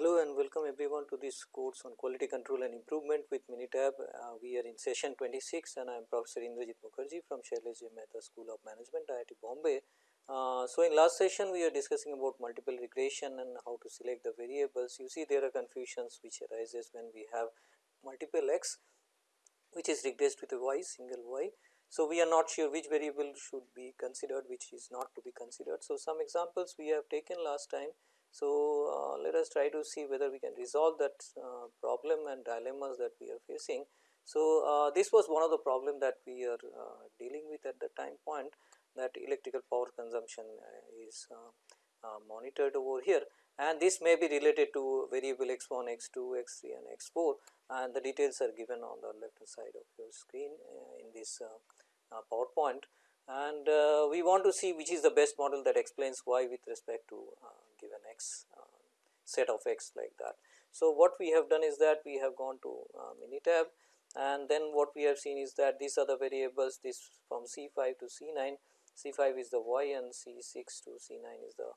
Hello and welcome everyone to this course on quality control and improvement with Minitab. Uh, we are in session 26 and I am Professor Indrajit Mukherjee from Shailesh Mehta School of Management IIT Bombay. Uh, so, in last session we are discussing about multiple regression and how to select the variables. You see there are confusions which arises when we have multiple x which is regressed with a y single y. So, we are not sure which variable should be considered which is not to be considered. So, some examples we have taken last time so, uh, let us try to see whether we can resolve that uh, problem and dilemmas that we are facing. So, uh, this was one of the problem that we are uh, dealing with at the time point that electrical power consumption uh, is uh, monitored over here. And this may be related to variable x 1, x 2, x 3 and x 4 and the details are given on the left hand side of your screen in this PowerPoint and uh, we want to see which is the best model that explains y with respect to uh, given x uh, set of x like that. So, what we have done is that we have gone to uh, Minitab and then what we have seen is that these are the variables this from C 5 to C 9, C 5 is the y and C 6 to C 9 is the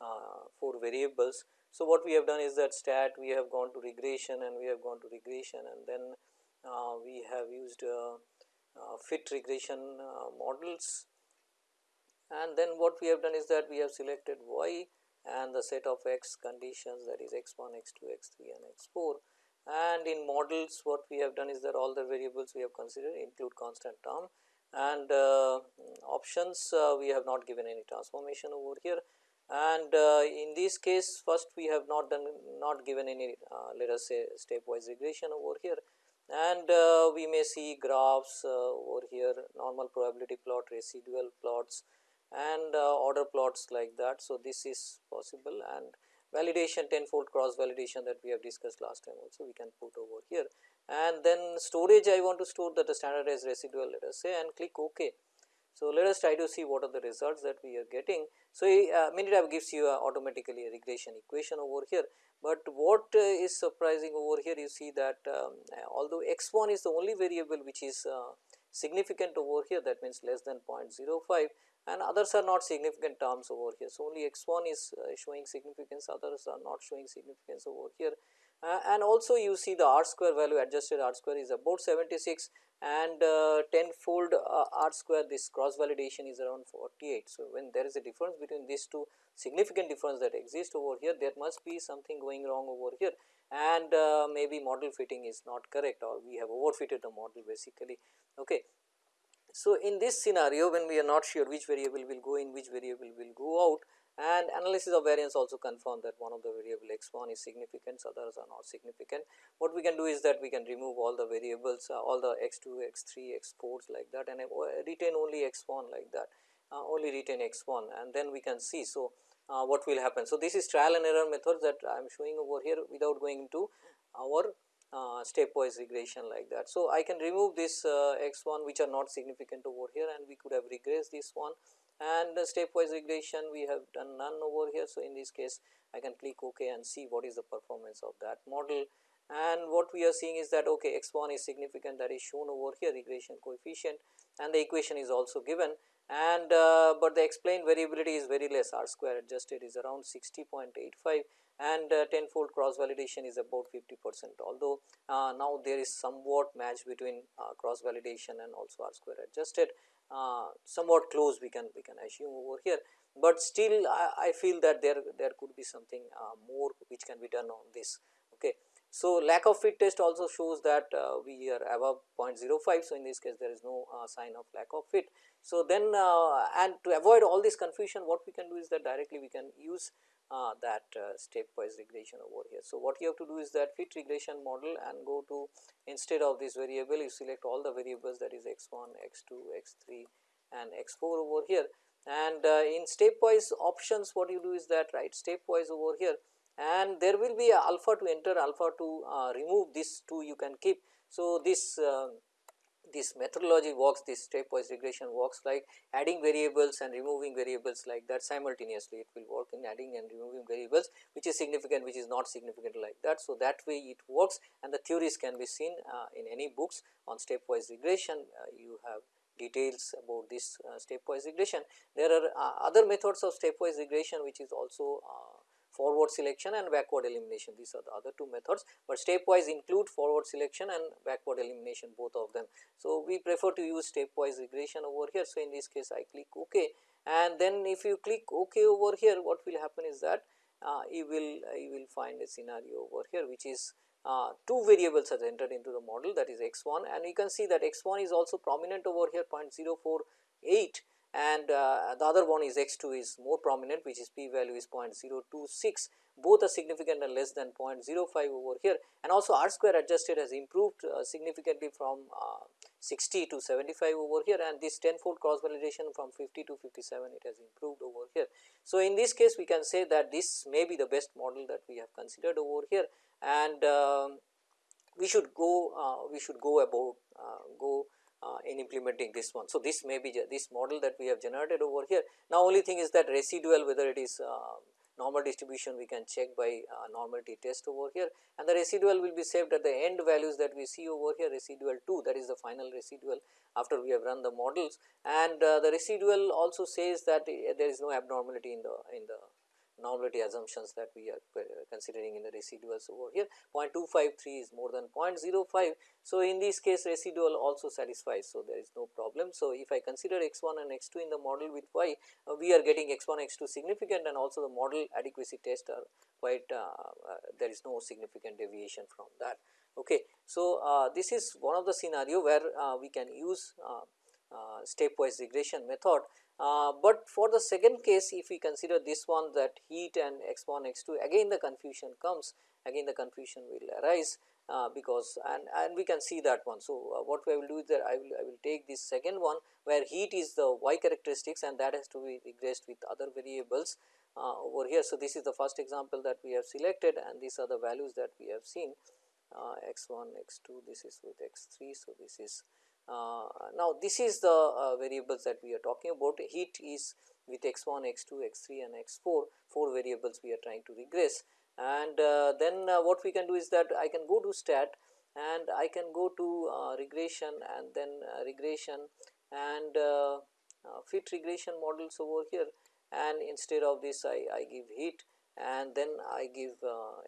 uh, 4 variables. So, what we have done is that stat we have gone to regression and we have gone to regression and then uh, we have used fit regression uh, models. And then what we have done is that we have selected y and the set of x conditions that is x 1, x 2, x 3 and x 4 and in models what we have done is that all the variables we have considered include constant term. And uh, options uh, we have not given any transformation over here. And uh, in this case first we have not done not given any uh, let us say stepwise regression over here and uh, we may see graphs uh, over here normal probability plot residual plots and uh, order plots like that. So, this is possible and validation tenfold cross validation that we have discussed last time also we can put over here and then storage I want to store that the standardized residual let us say and click ok. So, let us try to see what are the results that we are getting. So, uh, Minitab gives you uh, automatically a regression equation over here, but what uh, is surprising over here you see that um, although x 1 is the only variable which is uh, significant over here that means less than 0.05 and others are not significant terms over here. So, only x 1 is uh, showing significance others are not showing significance over here uh, and also you see the r square value adjusted r square is about 76 and uh, tenfold uh, r square this cross validation is around 48. So, when there is a difference between these two significant difference that exist over here there must be something going wrong over here and uh, maybe model fitting is not correct or we have overfitted the model basically. Okay. So, in this scenario when we are not sure which variable will go in which variable will go out and analysis of variance also confirm that one of the variable x 1 is significant others are not significant. What we can do is that we can remove all the variables uh, all the x 2 x 3 x 4s like that and uh, retain only x 1 like that uh, only retain x 1 and then we can see. So, uh, what will happen. So, this is trial and error method that I am showing over here without going into our uh, stepwise regression like that. So, I can remove this uh, x 1 which are not significant over here and we could have regressed this one and the stepwise regression we have done none over here. So, in this case I can click ok and see what is the performance of that model. And what we are seeing is that okay x 1 is significant. That is shown over here regression coefficient. And the equation is also given. And uh, but the explained variability is very less. R square adjusted is around 60.85 and uh, tenfold cross validation is about 50 percent. Although uh, now there is somewhat match between uh, cross validation and also r square adjusted uh, somewhat close we can we can assume over here, but still I, I feel that there there could be something uh, more which can be done on this. Okay. So, lack of fit test also shows that uh, we are above 0.05. So, in this case there is no uh, sign of lack of fit. So, then uh, and to avoid all this confusion what we can do is that directly we can use that uh, stepwise regression over here. So, what you have to do is that fit regression model and go to instead of this variable you select all the variables that is x 1, x 2, x 3 and x 4 over here and uh, in stepwise options what you do is that right stepwise over here and there will be alpha to enter alpha to uh, remove this 2 you can keep. So, this uh, this methodology works this stepwise regression works like adding variables and removing variables like that simultaneously it will work in adding and removing variables which is significant which is not significant like that. So, that way it works and the theories can be seen uh, in any books on stepwise regression uh, you have details about this uh, stepwise regression. There are uh, other methods of stepwise regression which is also uh, forward selection and backward elimination these are the other two methods, but stepwise include forward selection and backward elimination both of them. So, we prefer to use stepwise regression over here. So, in this case I click ok and then if you click ok over here what will happen is that uh, you will you will find a scenario over here which is uh, two variables are entered into the model that is x 1 and you can see that x 1 is also prominent over here 0.048 and uh, the other one is x 2 is more prominent which is p value is 0.026 both are significant and less than 0.05 over here. And also r square adjusted has improved uh, significantly from uh, 60 to 75 over here. And this tenfold cross validation from 50 to 57 it has improved over here. So, in this case we can say that this may be the best model that we have considered over here. And uh, we should go uh, we should go about uh, go uh, in implementing this one. So, this may be this model that we have generated over here. Now, only thing is that residual whether it is uh, normal distribution we can check by uh, normality test over here and the residual will be saved at the end values that we see over here residual 2 that is the final residual after we have run the models and uh, the residual also says that uh, there is no abnormality in the in the normality assumptions that we are considering in the residuals over here 0.253 is more than 0.05. So, in this case residual also satisfies. So, there is no problem. So, if I consider x 1 and x 2 in the model with y uh, we are getting x 1 x 2 significant and also the model adequacy test are quite uh, uh, there is no significant deviation from that. Okay. So, uh, this is one of the scenario where uh, we can use uh, stepwise regression method uh, but for the second case if we consider this one that heat and x 1 x 2 again the confusion comes again the confusion will arise uh, because and, and we can see that one. So, uh, what I will do is that I will I will take this second one where heat is the y characteristics and that has to be regressed with other variables uh, over here. So, this is the first example that we have selected and these are the values that we have seen uh, x 1 x 2 this is with x 3. So, this is uh, now, this is the uh, variables that we are talking about. Heat is with x 1, x 2, x 3 and x 4, 4 variables we are trying to regress. And uh, then uh, what we can do is that I can go to stat and I can go to uh, regression and then uh, regression and fit regression models over here. And instead of this I, I give heat and then I give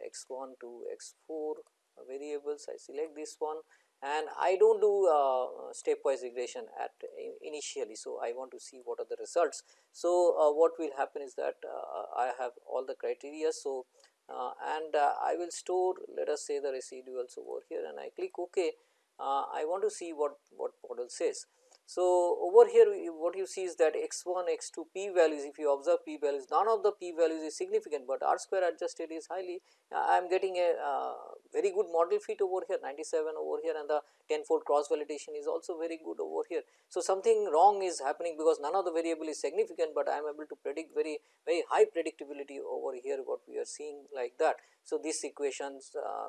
x 1 to x 4 variables. I select this one and I do not do uh, stepwise regression at initially. So, I want to see what are the results. So, uh, what will happen is that uh, I have all the criteria. So, uh, and uh, I will store let us say the residuals over here and I click ok. Uh, I want to see what, what model says. So, over here what you see is that x 1 x 2 p values if you observe p values none of the p values is significant, but r square adjusted is highly uh, I am getting a uh, very good model fit over here 97 over here and the tenfold cross validation is also very good over here. So, something wrong is happening because none of the variable is significant, but I am able to predict very very high predictability over here what we are seeing like that. So, these equations uh,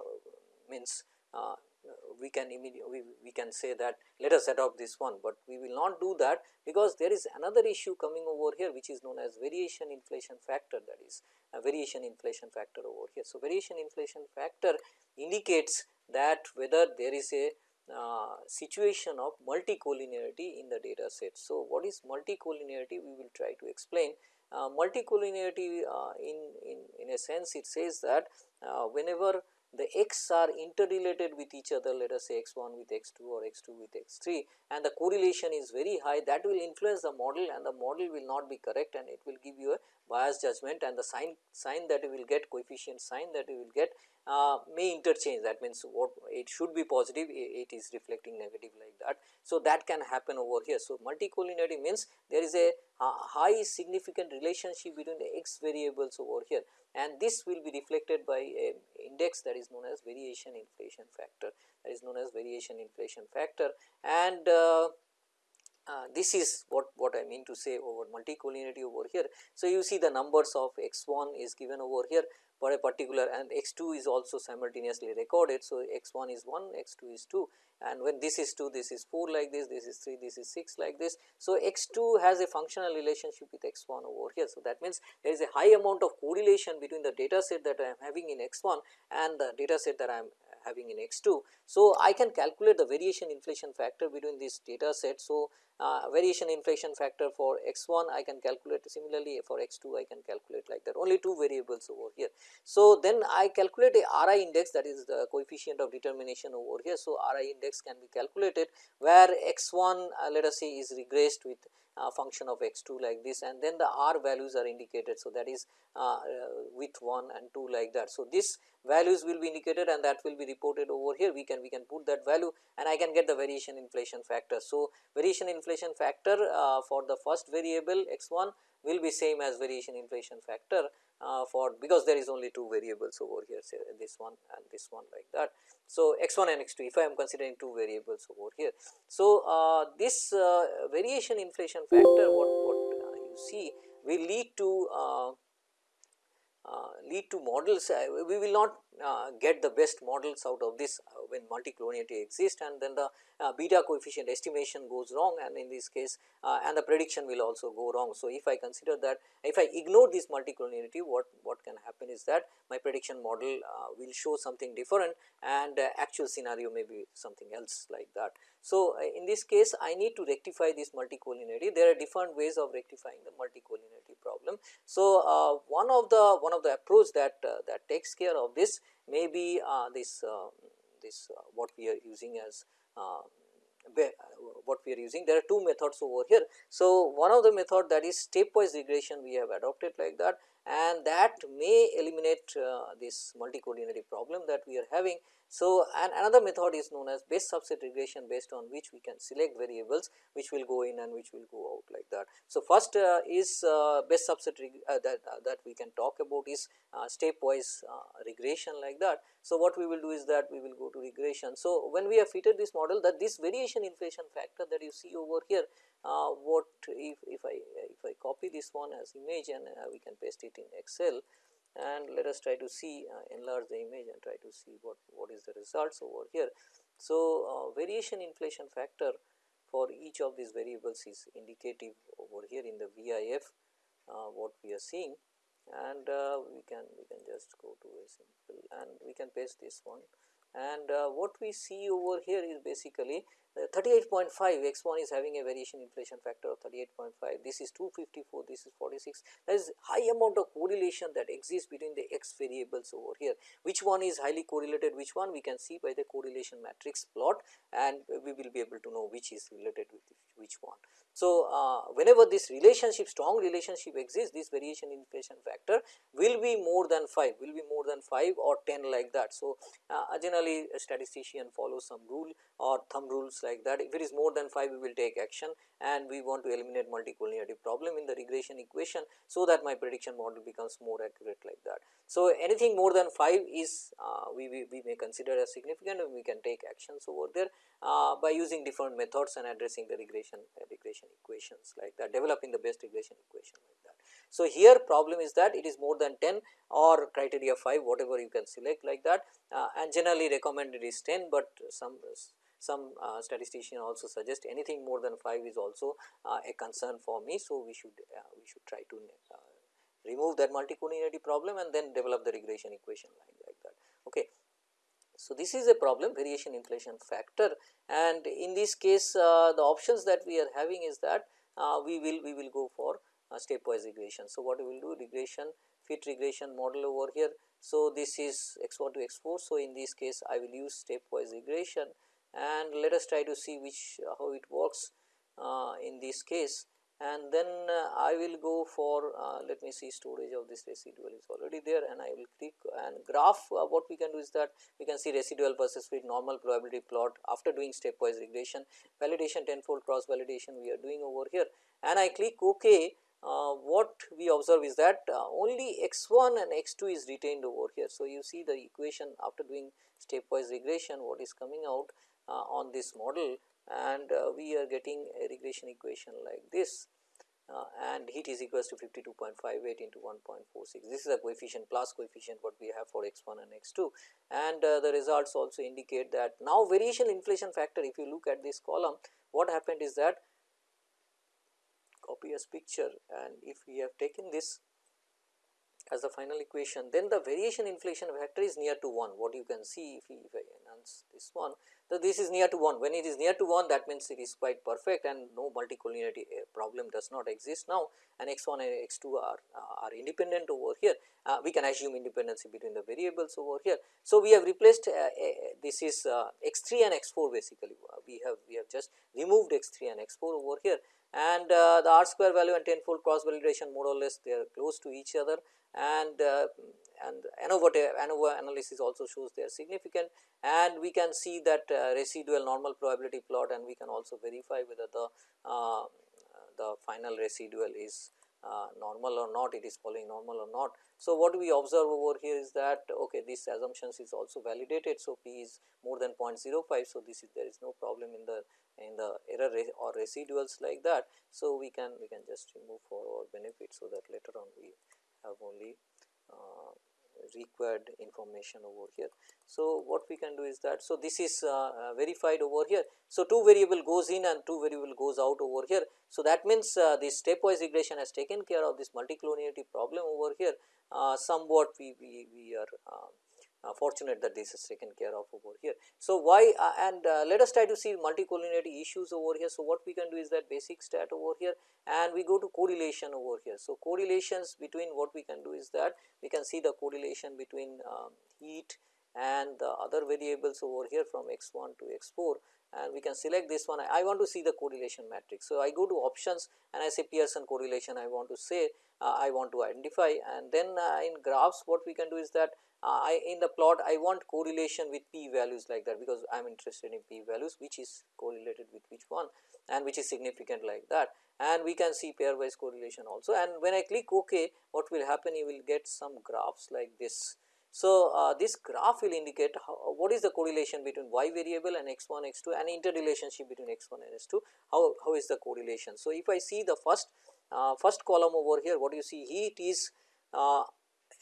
means uh, we can immediately we, we can say that let us adopt this one, but we will not do that because there is another issue coming over here which is known as variation inflation factor that is a variation inflation factor over here. So, variation inflation factor indicates that whether there is a uh, situation of multicollinearity in the data set. So, what is multicollinearity we will try to explain. Uh, multicollinearity uh, in, in, in a sense it says that uh, whenever the x are interrelated with each other let us say x 1 with x 2 or x 2 with x 3 and the correlation is very high that will influence the model and the model will not be correct and it will give you a bias judgment and the sign sign that you will get coefficient sign that you will get uh, may interchange that means what it should be positive it is reflecting negative like that. So, that can happen over here. So, multicollinearity means there is a uh, high significant relationship between the x variables over here and this will be reflected by a index that is known as variation inflation factor that is known as variation inflation factor and uh, this is what, what I mean to say over multicollinearity over here. So, you see the numbers of x 1 is given over here for a particular and x 2 is also simultaneously recorded. So, x 1 is 1, x 2 is 2 and when this is 2 this is 4 like this, this is 3, this is 6 like this. So, x 2 has a functional relationship with x 1 over here. So, that means there is a high amount of correlation between the data set that I am having in x 1 and the data set that I am having in x 2. So, I can calculate the variation inflation factor between this data set. So, uh, variation inflation factor for x 1 I can calculate similarly for x 2 I can calculate like that only two variables over here. So, then I calculate a RI index that is the coefficient of determination over here. So, RI index can be calculated where x 1 uh, let us say is regressed with function of x 2 like this and then the r values are indicated. So, that is uh, with 1 and 2 like that. So, this values will be indicated and that will be reported over here we can we can put that value and I can get the variation inflation factor. So, variation inflation factor uh, for the first variable x 1 will be same as variation inflation factor uh, for because there is only two variables over here say this one and this one like that. So, x 1 and x 2 if I am considering two variables over here. So, uh, this uh, variation inflation factor what, what uh, you see will lead to uh, uh, lead to models we will not get the best models out of this when multicollinearity exists and then the uh, beta coefficient estimation goes wrong and in this case uh, and the prediction will also go wrong. So, if I consider that if I ignore this multicollinearity what, what can happen is that my prediction model uh, will show something different and uh, actual scenario may be something else like that. So, uh, in this case I need to rectify this multicollinearity there are different ways of rectifying the multicollinearity problem. So, uh, one of the one of the approach that that takes care of this may be uh, this uh, this uh, what we are using as uh, what we are using. There are two methods over here. So, one of the method that is stepwise regression we have adopted like that and that may eliminate uh, this multicollinearity problem that we are having so, and another method is known as best subset regression based on which we can select variables which will go in and which will go out like that. So, first uh, is uh, best subset uh, that, uh, that we can talk about is uh, stepwise regression like that. So, what we will do is that we will go to regression. So, when we have fitted this model that this variation inflation factor that you see over here what if, if I if I copy this one as image and we can paste it in Excel and let us try to see uh, enlarge the image and try to see what, what is the results over here. So, uh, variation inflation factor for each of these variables is indicative over here in the VIF uh, what we are seeing and we can we can just go to a simple and we can paste this one and uh, what we see over here is basically 38.5 x 1 is having a variation inflation factor of 38.5 this is 254 this is 46 there is high amount of correlation that exists between the x variables over here. Which one is highly correlated which one we can see by the correlation matrix plot and we will be able to know which is related with which one so, uh, whenever this relationship strong relationship exists this variation inflation factor will be more than 5 will be more than 5 or 10 like that. So, uh, generally a statistician follows some rule or thumb rules like that if it is more than 5 we will take action and we want to eliminate multicollinearity problem in the regression equation. So, that my prediction model becomes more accurate like that. So, anything more than 5 is uh, we, we, we may consider as significant and we can take actions over there uh, by using different methods and addressing the regression uh, regression equations like that developing the best regression equation like that. So, here problem is that it is more than 10 or criteria 5 whatever you can select like that uh, and generally recommended is 10, but some some uh, statistician also suggest anything more than 5 is also uh, a concern for me. So, we should uh, we should try to uh, remove that multicollinearity problem and then develop the regression equation like, like that. Okay. So, this is a problem variation inflation factor and in this case uh, the options that we are having is that uh, we will we will go for uh, stepwise regression. So, what we will do regression fit regression model over here. So, this is x 1 to x 4. So, in this case I will use stepwise regression and let us try to see which uh, how it works uh, in this case and then uh, I will go for uh, let me see storage of this residual is already there and I will click and graph uh, what we can do is that we can see residual versus fit normal probability plot after doing stepwise regression. Validation tenfold cross validation we are doing over here. And I click ok. Uh, what we observe is that uh, only x 1 and x 2 is retained over here. So, you see the equation after doing stepwise regression what is coming out uh, on this model and uh, we are getting a regression equation like this. Uh, and heat is equals to 52.58 into 1.46. This is a coefficient plus coefficient what we have for x 1 and x 2 and uh, the results also indicate that now variation inflation factor if you look at this column what happened is that copy as picture. And if we have taken this as the final equation then the variation inflation factor is near to 1 what you can see if, if I enhance this one so this is near to 1 when it is near to 1 that means it is quite perfect and no multicollinearity uh, problem does not exist. Now and x 1 and x 2 are, uh, are independent over here. Uh, we can assume independency between the variables over here. So, we have replaced uh, this is uh, x 3 and x 4 basically. We have we have just removed x 3 and x 4 over here and uh, the r square value and tenfold cross validation more or less they are close to each other and uh, and ANOVA, ANOVA analysis also shows they are significant and we can see that uh, residual normal probability plot and we can also verify whether the uh, the final residual is uh, normal or not it is following normal or not. So, what we observe over here is that okay this assumptions is also validated. So, p is more than 0.05. So, this is there is no problem in the in the error or residuals like that. So, we can we can just remove for our benefit. So, that later on we have only uh, required information over here. So, what we can do is that, so this is uh, uh, verified over here. So, two variable goes in and two variable goes out over here. So, that means uh, this stepwise regression has taken care of this multicollinearity problem over here uh, somewhat we, we, we are um, fortunate that this is taken care of over here. So, why uh, and uh, let us try to see multicollinearity issues over here. So, what we can do is that basic stat over here and we go to correlation over here. So, correlations between what we can do is that we can see the correlation between um, heat and the other variables over here from x 1 to x 4 and we can select this one. I, I want to see the correlation matrix. So, I go to options and I say Pearson correlation I want to say uh, I want to identify and then uh, in graphs what we can do is that uh, I in the plot I want correlation with p values like that because I am interested in p values which is correlated with which one and which is significant like that. And we can see pairwise correlation also. And when I click ok what will happen? You will get some graphs like this. So, uh, this graph will indicate how, what is the correlation between y variable and x 1 x 2 and interrelationship between x 1 and x 2 how, how is the correlation. So, if I see the first uh, first column over here what do you see? Heat is uh,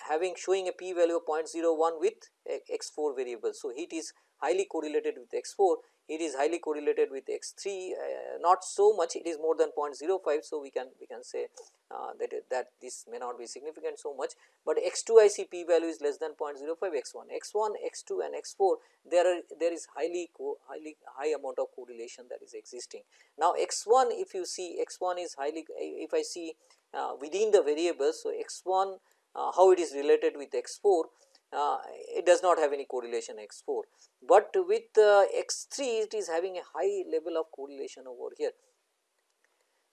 having showing a p value of 0.01 with x 4 variable. So, heat is highly correlated with x 4 it is highly correlated with x 3 uh, not so much it is more than 0.05. So, we can we can say uh, that that this may not be significant so much, but x 2 I see p value is less than 0.05 x 1 x 1 x 2 and x 4 there are there is highly highly high amount of correlation that is existing. Now, x 1 if you see x 1 is highly if I see uh, within the variables. So, x 1 uh, how it is related with x 4 uh, it does not have any correlation x 4, but with uh, x 3 it is having a high level of correlation over here.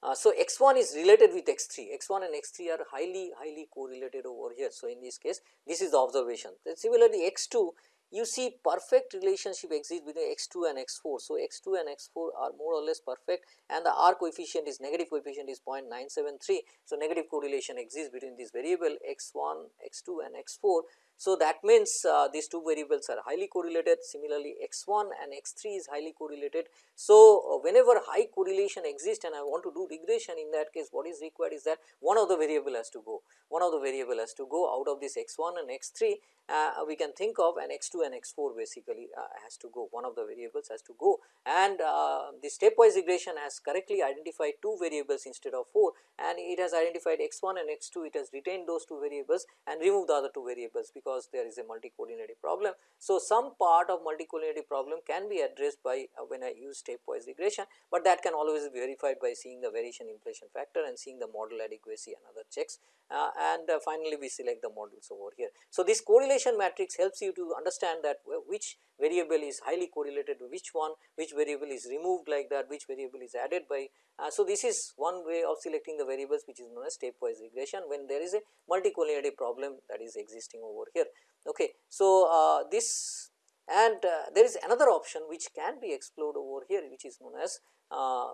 Uh, so, x 1 is related with x 3, x 1 and x 3 are highly highly correlated over here. So, in this case this is the observation. Then similarly, x 2 you see perfect relationship exists between x 2 and x 4. So, x 2 and x 4 are more or less perfect and the R coefficient is negative coefficient is 0.973. So, negative correlation exists between this variable x 1, x 2 and x 4 so, that means uh, these two variables are highly correlated. Similarly x 1 and x 3 is highly correlated. So, uh, whenever high correlation exists and I want to do regression in that case what is required is that one of the variable has to go, one of the variable has to go out of this x 1 and x 3 uh, we can think of an x 2 and x 4 basically uh, has to go. One of the variables has to go. And uh, the stepwise regression has correctly identified two variables instead of 4 and it has identified x 1 and x 2 it has retained those two variables and removed the other two variables because there is a multicollinearity problem. So, some part of multicollinearity problem can be addressed by uh, when I use stepwise regression, but that can always be verified by seeing the variation inflation factor and seeing the model adequacy and other checks uh, and uh, finally, we select the models over here. So, this correlation matrix helps you to understand that which variable is highly correlated to which one, which variable is removed like that, which variable is added by. Uh, so, this is one way of selecting the variables which is known as stepwise regression when there is a multicollinearity problem that is existing over here. Okay. So, uh, this and uh, there is another option which can be explored over here which is known as uh,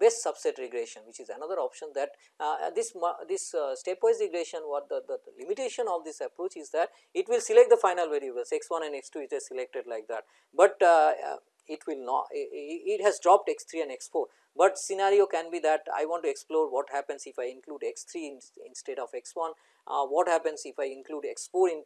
best subset regression which is another option that uh, this this uh, stepwise regression what the, the, the, limitation of this approach is that it will select the final variables. X 1 and x 2 it is selected like that, but uh, it will not it, it has dropped x 3 and x 4 but scenario can be that I want to explore what happens if I include x 3 in, instead of x 1, uh, what happens if I include x 4 in,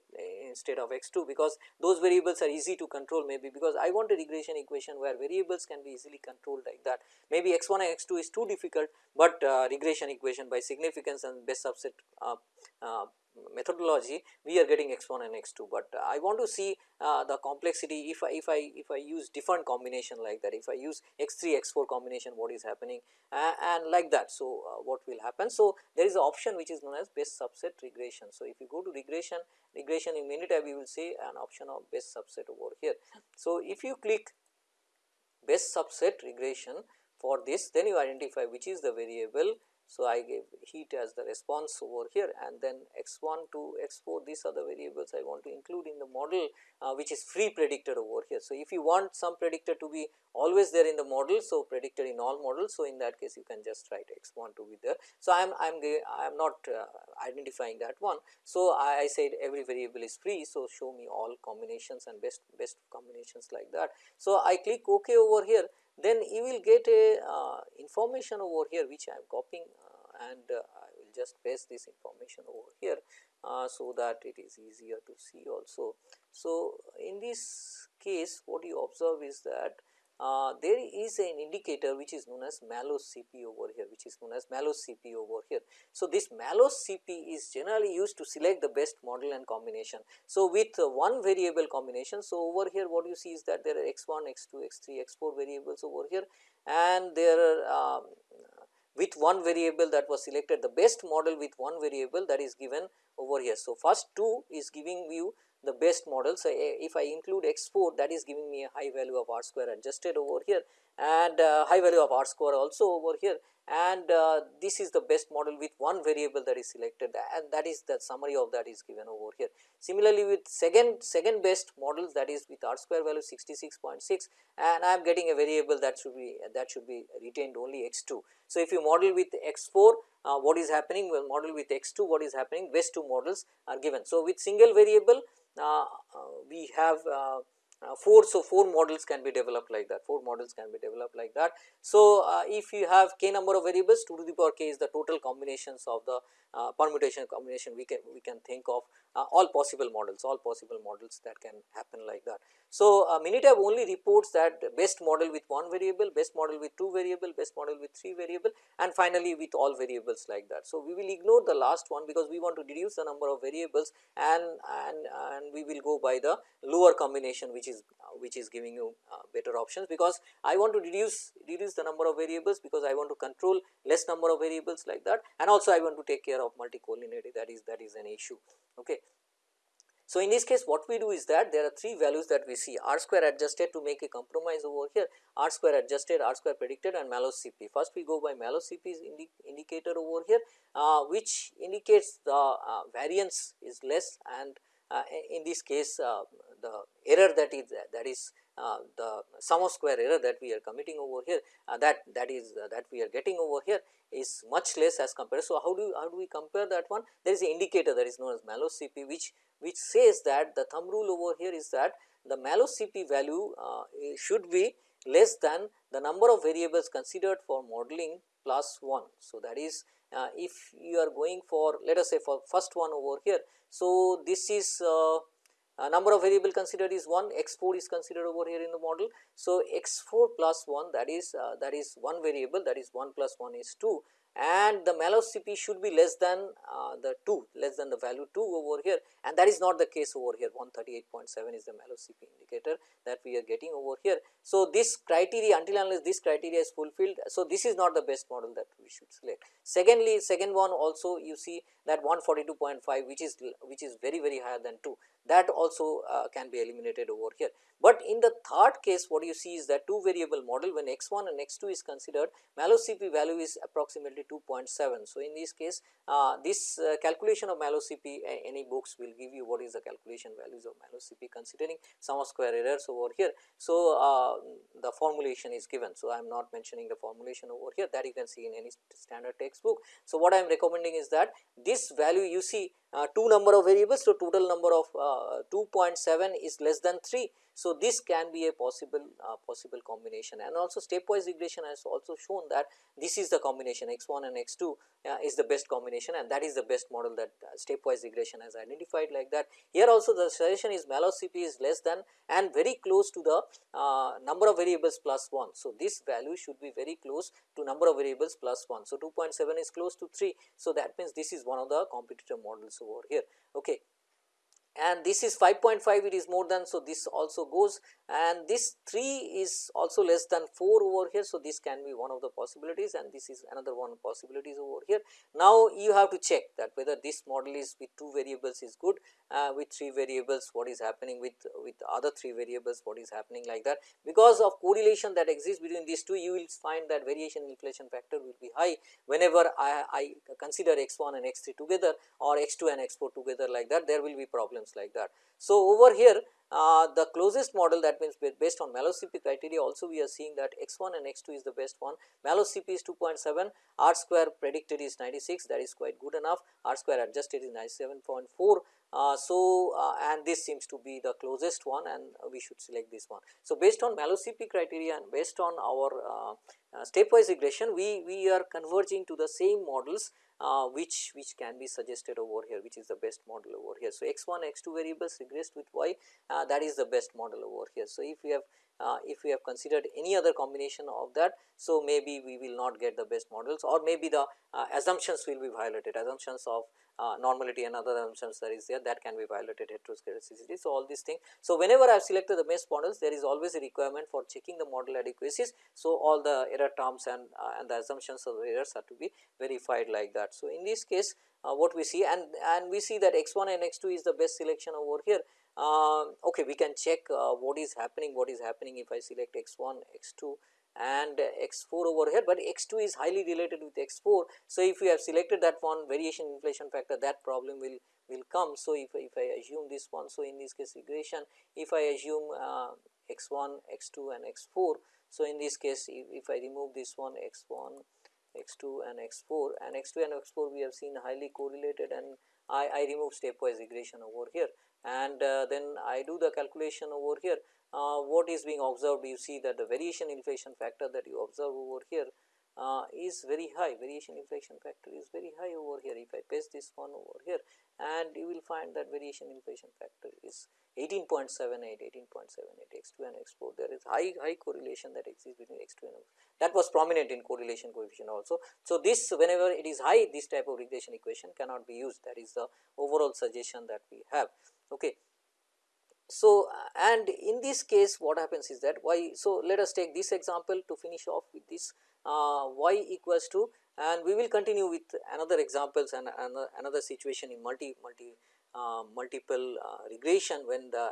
instead of x 2 because those variables are easy to control maybe because I want a regression equation where variables can be easily controlled like that. Maybe x 1 and x 2 is too difficult, but uh, regression equation by significance and best subset uh, uh methodology we are getting x 1 and x 2, but I want to see uh, the complexity if I if I if I use different combination like that if I use x 3 x 4 combination what is happening uh, and like that. So, uh, what will happen? So, there is an option which is known as best subset regression. So, if you go to regression regression in Minitab you will see an option of best subset over here. So, if you click best subset regression for this then you identify which is the variable so, I gave heat as the response over here and then x 1 to x 4 these are the variables I want to include in the model uh, which is free predictor over here. So, if you want some predictor to be always there in the model. So, predictor in all models. So, in that case you can just write x 1 to be there. So, I am I am I am not uh, identifying that one. So, I, I said every variable is free. So, show me all combinations and best best combinations like that. So, I click ok over here then you will get a uh, information over here which I am copying uh, and uh, I will just paste this information over here uh, so that it is easier to see also. So, in this case what you observe is that uh, there is an indicator which is known as Mallows CP over here which is known as Mallows CP over here. So, this Mallows CP is generally used to select the best model and combination. So, with uh, one variable combination. So, over here what you see is that there are x 1, x 2, x 3, x 4 variables over here and there are um, with one variable that was selected the best model with one variable that is given over here. So, first 2 is giving you the best model. So, eh, if I include x 4 that is giving me a high value of r square adjusted over here and uh, high value of r square also over here and uh, this is the best model with one variable that is selected and that is the summary of that is given over here. Similarly, with second second best models that is with r square value 66.6 and I am getting a variable that should be that should be retained only x 2. So, if you model with x 4 uh, what is happening well model with x 2 what is happening best two models are given. So, with single variable uh, uh, we have uh, uh, 4. So, 4 models can be developed like that 4 models can be developed like that. So, uh, if you have k number of variables 2 to the power k is the total combinations of the uh, permutation combination we can we can think of all possible models all possible models that can happen like that. So, uh, Minitab only reports that best model with one variable, best model with two variable, best model with three variable and finally, with all variables like that. So, we will ignore the last one because we want to reduce the number of variables and, and, and we will go by the lower combination which is which is giving you uh, better options because I want to reduce reduce the number of variables because I want to control less number of variables like that and also I want to take care of multicollinearity that is that is an issue. Okay. So, in this case what we do is that there are three values that we see r square adjusted to make a compromise over here r square adjusted, r square predicted and Mallows CP. First we go by Mallows CP indi indicator over here uh, which indicates the uh, variance is less and uh, in this case uh, the error that is that is uh, the sum of square error that we are committing over here uh, that that is uh, that we are getting over here is much less as compared. So, how do you, how do we compare that one? There is an indicator that is known as Mallows CP which which says that the thumb rule over here is that the Mallows CP value uh, should be less than the number of variables considered for modeling plus 1. So, that is uh, if you are going for let us say for first one over here. So, this is uh, uh, number of variable considered is 1 x 4 is considered over here in the model. So, x 4 plus 1 that is uh, that is one variable that is 1 plus 1 is 2 and the Mallows CP should be less than uh, the 2 less than the value 2 over here and that is not the case over here 138.7 is the Mallows CP indicator that we are getting over here. So, this criteria until unless this criteria is fulfilled. So, this is not the best model that we should select. Secondly, second one also you see that 142.5 which is which is very very higher than 2 that also uh, can be eliminated over here. But in the third case what you see is that two variable model when x 1 and x 2 is considered Mallows CP value is approximately 2.7. So, in this case uh, this uh, calculation of Mallows CP any books will give you what is the calculation values of Mallows CP considering sum of square errors over here. So, uh, the formulation is given. So, I am not mentioning the formulation over here that you can see in any standard textbook. So, what I am recommending is that this value you see 2 number of variables. So, total number of uh, 2.7 is less than 3. So, this can be a possible uh, possible combination and also stepwise regression has also shown that this is the combination x 1 and x 2 uh, is the best combination and that is the best model that uh, stepwise regression has identified like that. Here also the suggestion is Mallows CP is less than and very close to the uh, number of variables plus 1. So, this value should be very close to number of variables plus 1. So, 2.7 is close to 3. So, that means this is one of the competitor models over here. Okay and this is 5.5 it is more than. So, this also goes and this 3 is also less than 4 over here. So, this can be one of the possibilities and this is another one possibilities over here. Now, you have to check that whether this model is with 2 variables is good uh, with 3 variables what is happening with with other 3 variables what is happening like that. Because of correlation that exists between these two you will find that variation inflation factor will be high whenever I, I consider x 1 and x 3 together or x 2 and x 4 together like that there will be problems like that. So, over here uh, the closest model that means based on Mallow CP criteria also we are seeing that x 1 and x 2 is the best one. Mallow CP is 2.7, R square predicted is 96 that is quite good enough, R square adjusted is 97.4. Uh, so, uh, and this seems to be the closest one and we should select this one. So, based on Mallow CP criteria and based on our uh, uh, stepwise regression we, we are converging to the same models uh, which which can be suggested over here which is the best model over here. So, x 1 x 2 variables regressed with y uh, that is the best model over here. So, if we have uh, if we have considered any other combination of that. So, maybe we will not get the best models or maybe the uh, assumptions will be violated assumptions of uh, normality and other assumptions that is there that can be violated heteroscedasticity. So, all these things. So, whenever I have selected the best models there is always a requirement for checking the model adequacies. So, all the error terms and, uh, and the assumptions of the errors are to be verified like that. So, in this case uh, what we see and, and we see that x 1 and x 2 is the best selection over here. Uh, okay, we can check uh, what is happening, what is happening if I select x 1, x 2 and x 4 over here, but x 2 is highly related with x 4. So, if we have selected that one variation inflation factor that problem will will come. So, if, if I assume this one, so in this case regression if I assume uh, x 1, x 2 and x 4. So, in this case if, if I remove this one x 1, x 2 and x 4 and x 2 and x 4 we have seen highly correlated and I, I remove stepwise regression over here and uh, then I do the calculation over here. Uh, what is being observed? You see that the variation inflation factor that you observe over here uh, is very high. Variation inflation factor is very high over here. If I paste this one over here and you will find that variation inflation factor is 18.78 18.78 x2 and x4 there is high high correlation that exists between x2 and x4 that was prominent in correlation coefficient also. So, this whenever it is high this type of regression equation cannot be used. That is the overall suggestion that we have. Okay. So, and in this case what happens is that y. So, let us take this example to finish off with this uh, y equals to and we will continue with another examples and another, another situation in multi multi uh, multiple uh, regression when the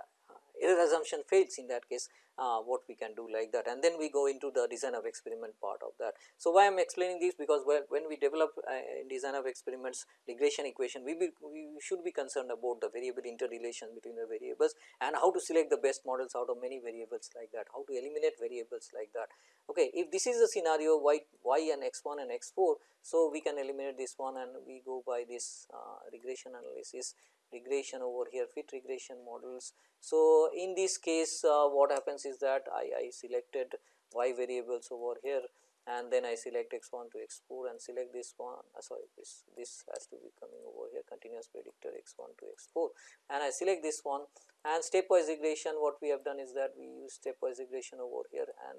error assumption fails in that case uh, what we can do like that. And then we go into the design of experiment part of that. So, why I am explaining this? Because when, we develop uh, design of experiments regression equation we, be, we should be concerned about the variable interrelation between the variables and how to select the best models out of many variables like that, how to eliminate variables like that. Okay, if this is a scenario y, y and x 1 and x 4, so we can eliminate this one and we go by this uh, regression analysis regression over here fit regression models. So, in this case uh, what happens is that I, I selected y variables over here and then I select x 1 to x 4 and select this one uh, sorry this this has to be coming over here continuous predictor x 1 to x 4 and I select this one and stepwise regression what we have done is that we use stepwise regression over here and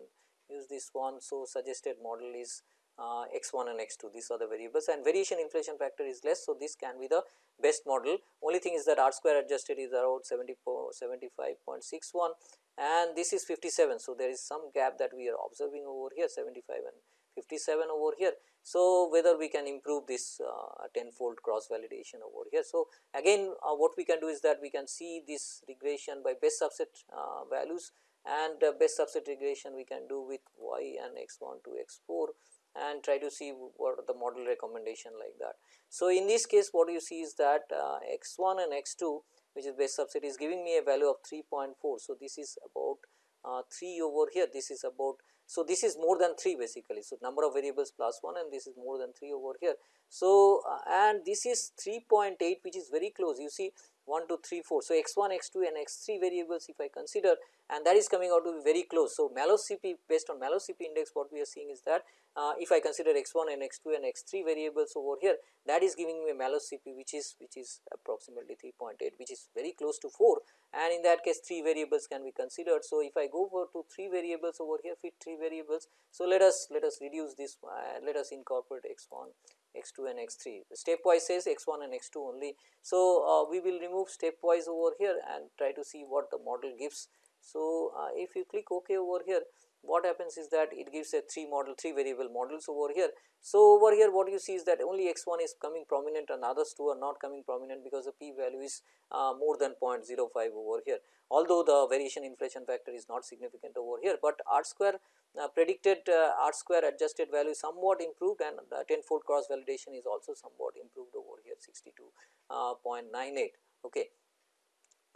use this one. So, suggested model is uh, x 1 and x 2 these are the variables and variation inflation factor is less. So, this can be the best model only thing is that r square adjusted is around 75.61 and this is 57. So, there is some gap that we are observing over here 75 and 57 over here. So, whether we can improve this uh, tenfold cross validation over here. So, again uh, what we can do is that we can see this regression by best subset uh, values and best subset regression we can do with y and x 1 to x 4 and try to see what the model recommendation like that. So, in this case what you see is that uh, x 1 and x 2 which is base subset is giving me a value of 3.4. So, this is about uh, 3 over here this is about. So, this is more than 3 basically. So, number of variables plus 1 and this is more than 3 over here. So, uh, and this is 3.8 which is very close you see 1 2 3 4. So, x 1 x 2 and x 3 variables if I consider and that is coming out to be very close. So, Mallow CP based on Mallow CP index what we are seeing is that uh, if I consider x 1 and x 2 and x 3 variables over here that is giving me a Mallow CP which is which is approximately 3.8 which is very close to 4 and in that case 3 variables can be considered. So, if I go for to 3 variables over here fit 3 variables. So, let us let us reduce this uh, let us incorporate x 1 x 2 and x 3 stepwise says x 1 and x 2 only. So, uh, we will remove stepwise over here and try to see what the model gives. So, uh, if you click ok over here what happens is that it gives a 3 model 3 variable models over here. So, over here what you see is that only x 1 is coming prominent and others 2 are not coming prominent because the p value is uh, more than 0.05 over here. Although the variation inflation factor is not significant over here, but r square uh, predicted uh, r square adjusted value somewhat improved and the tenfold cross validation is also somewhat improved over here 62.98. Uh, okay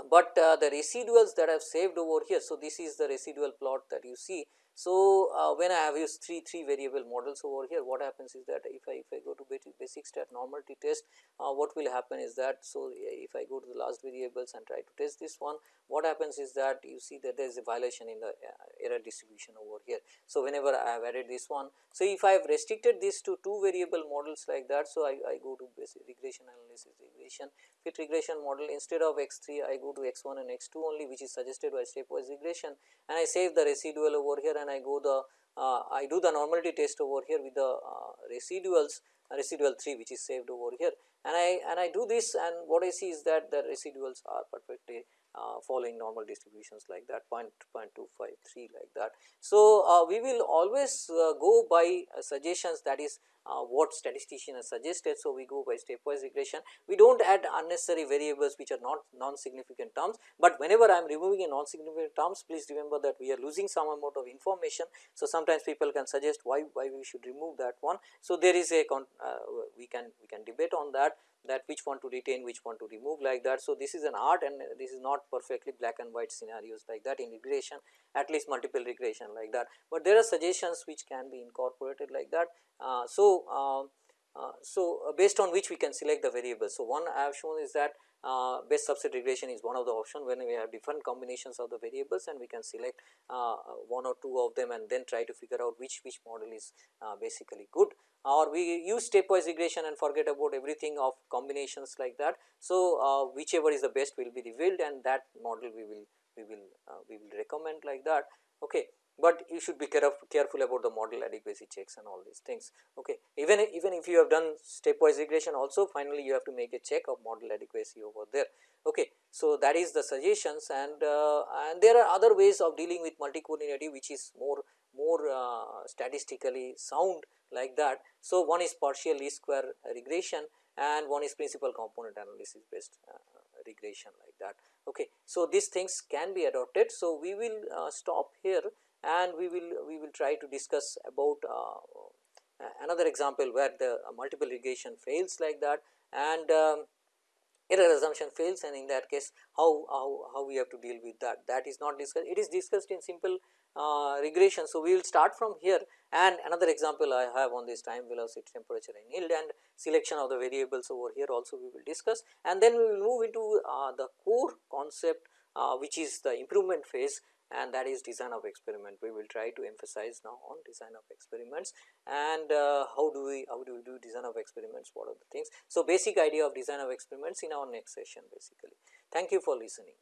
but uh, the residuals that I have saved over here. So, this is the residual plot that you see. So, uh, when I have used 3 3 variable models over here what happens is that if I if I go to basic stat normality test uh, what will happen is that. So, if I go to the last variables and try to test this one what happens is that you see that there is a violation in the uh, error distribution over here. So, whenever I have added this one. So, if I have restricted this to 2 variable models like that. So, I, I go to basic regression analysis regression fit regression model instead of x 3 I go to x 1 and x 2 only which is suggested by stepwise regression and I save the residual over here and I go the uh, I do the normality test over here with the uh, residuals residual 3 which is saved over here. And I and I do this and what I see is that the residuals are perfectly following normal distributions like that 0 0.253 like that. So, uh, we will always uh, go by suggestions that is uh, what statistician has suggested. So, we go by stepwise regression. We do not add unnecessary variables which are not non-significant terms, but whenever I am removing a non-significant terms please remember that we are losing some amount of information. So, sometimes people can suggest why, why we should remove that one. So, there is a uh, we can we can debate on that that which one to retain which one to remove like that. So, this is an art and this is not perfectly black and white scenarios like that in regression at least multiple regression like that, but there are suggestions which can be incorporated like that. Uh, so, uh, so based on which we can select the variables. So, one I have shown is that uh, best subset regression is one of the option when we have different combinations of the variables and we can select uh, one or two of them and then try to figure out which which model is uh, basically good or we use stepwise regression and forget about everything of combinations like that. So, uh, whichever is the best will be revealed and that model we will we will uh, we will recommend like that. Okay. But you should be careful, careful about the model adequacy checks and all these things. Okay. Even even if you have done stepwise regression also finally you have to make a check of model adequacy over there. Okay. So, that is the suggestions and uh, and there are other ways of dealing with multicollinearity which is more more uh, statistically sound like that. So, one is partial least square regression and one is principal component analysis based uh, regression like that. Okay. So, these things can be adopted. So, we will uh, stop here and we will we will try to discuss about uh, another example where the multiple regression fails like that. And um, error assumption fails. And in that case how, how, how we have to deal with that? That is not discussed. It is discussed in simple uh, regression. So, we will start from here. And another example I have on this time velocity temperature and yield and selection of the variables over here also we will discuss. And then we will move into uh, the core concept uh, which is the improvement phase and that is design of experiment. We will try to emphasize now on design of experiments and uh, how do we how do we do design of experiments what are the things. So, basic idea of design of experiments in our next session basically. Thank you for listening.